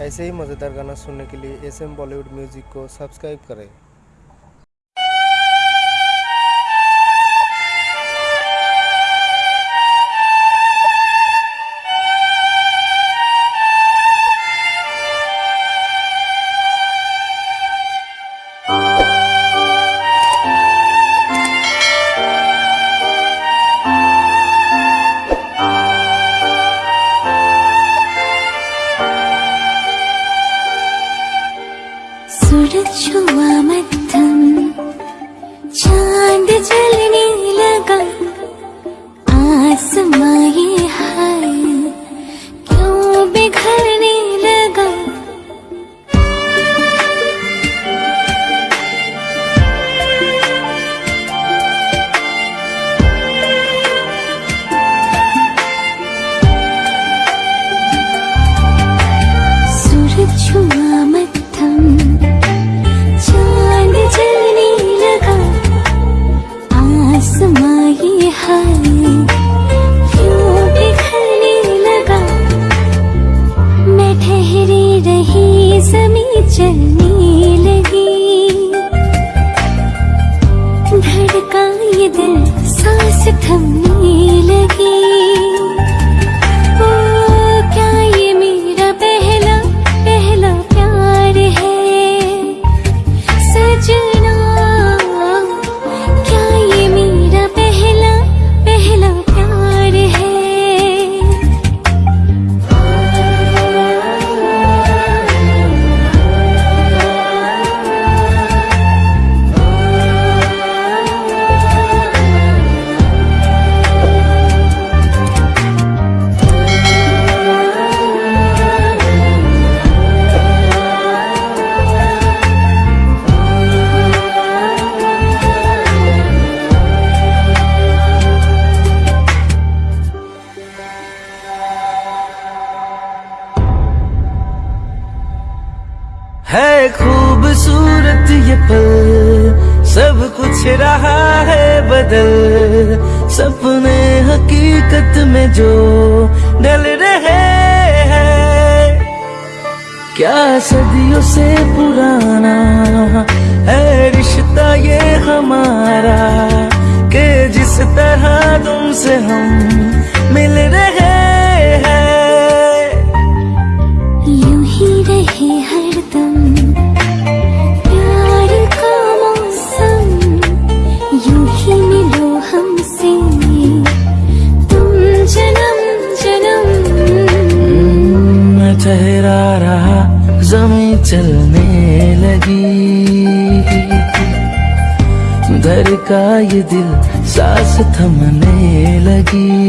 ऐसे ही मज़ेदार गाना सुनने के लिए एस एम बॉलीवुड म्यूज़िक को सब्सक्राइब करें। 人穷我买单。लगा मैं ठहरी रही चलने लगी धड़का ये दिल सांस थमने लगी। है खूबसूरत ये पल। सब कुछ रहा है बदल। सपने हकीकत में जो डल रहे हैं। क्या सदियों से पुराना है रिश्ता चलने लगी। घर का ये दिल सांस थमने लगी।